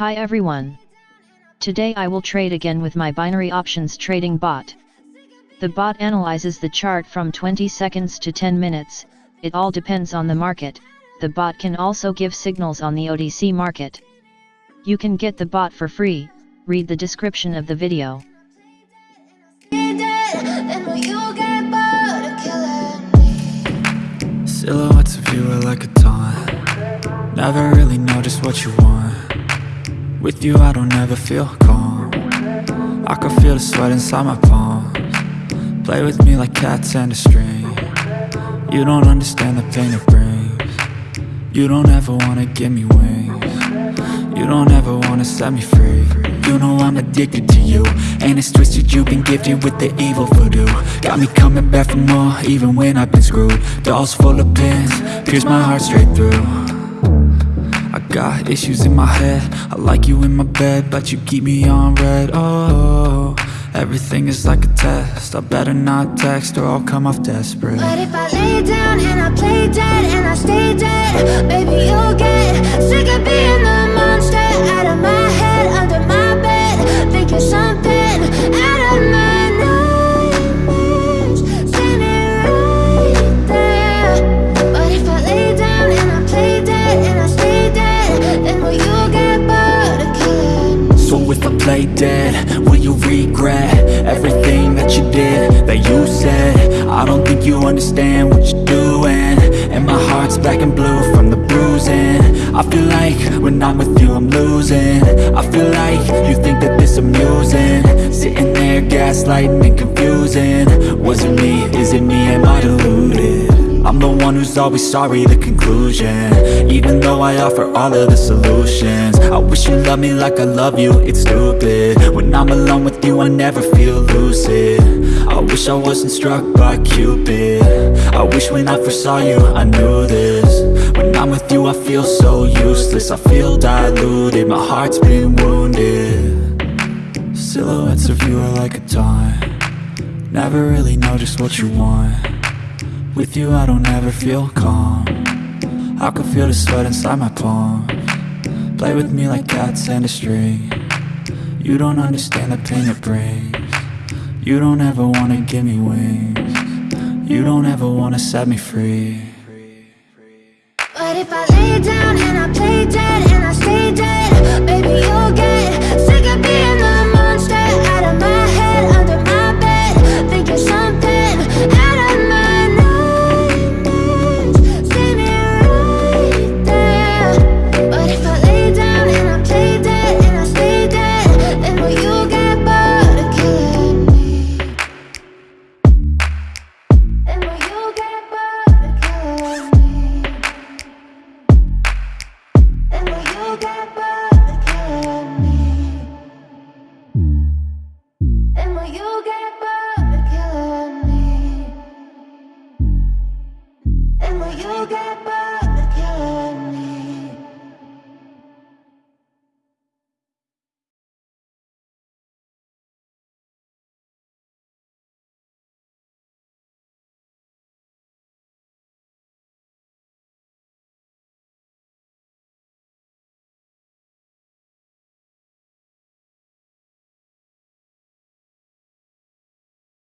Hi everyone. Today I will trade again with my binary options trading bot. The bot analyzes the chart from 20 seconds to 10 minutes, it all depends on the market, the bot can also give signals on the OTC market. You can get the bot for free, read the description of the video. Silhouettes of you are like a taunt Never really know just what you want With you I don't ever feel calm. I can feel the sweat inside my palms. Play with me like cats and a string. You don't understand the pain it brings. You don't ever wanna give me wings. You don't ever wanna set me free. You know I'm addicted to you. And it's twisted you've been gifted with the evil voodoo. Got me coming back for more even when I've been screwed. Dolls full of pins, pierce my heart straight through got issues in my head. I like you in my bed, but you keep me on red. Oh, everything is like a test. I better not text or I'll come off desperate. But if I lay down and I play dead and I stay dead Baby, play dead, will you regret Everything that you did, that you said? I don't think you understand what you're doing. And my heart's black and blue from the bruising. I feel like when I'm with you I'm losing. I feel like you think that this amusing. Sitting there gaslighting and confusing. Was it me, is it me, am I deluded? I'm the one who's always sorry, the conclusion. Even though I offer all of the solutions. I wish you loved me like I love you, it's stupid. When I'm alone with you, I never feel lucid. I wish I wasn't struck by Cupid. I wish when I first saw you, I knew this. When I'm with you, I feel so useless. I feel diluted, my heart's been wounded. Silhouettes of you are like a taunt. Never really know just what you want With you I don't ever feel calm. I can feel the sweat inside my palm. Play with me like cats and a string. You don't understand the pain it brings. You don't ever wanna give me wings. You don't ever wanna set me free. But if I lay down and I play dead and I stay dead get bored?